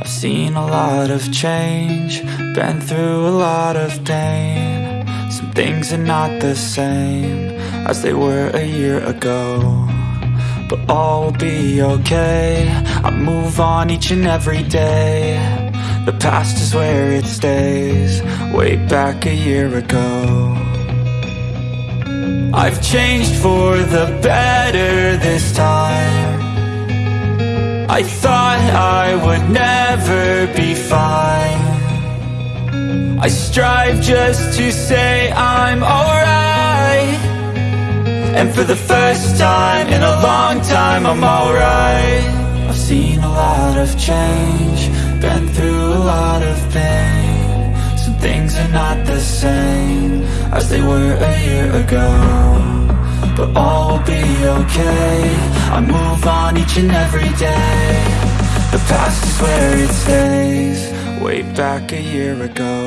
I've seen a lot of change, been through a lot of pain. Some things are not the same as they were a year ago. But all will be okay. I move on each and every day. The past is where it stays, way back a year ago. I've changed for the better this time. I thought I would never I strive just to say I'm alright. And for the first time in a long time I'm alright. I've seen a lot of change Been through a lot of pain. Some things are not the same As they were a year ago but all will be okay. I move on each and every day. The past is where it stays Way back a year ago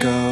ago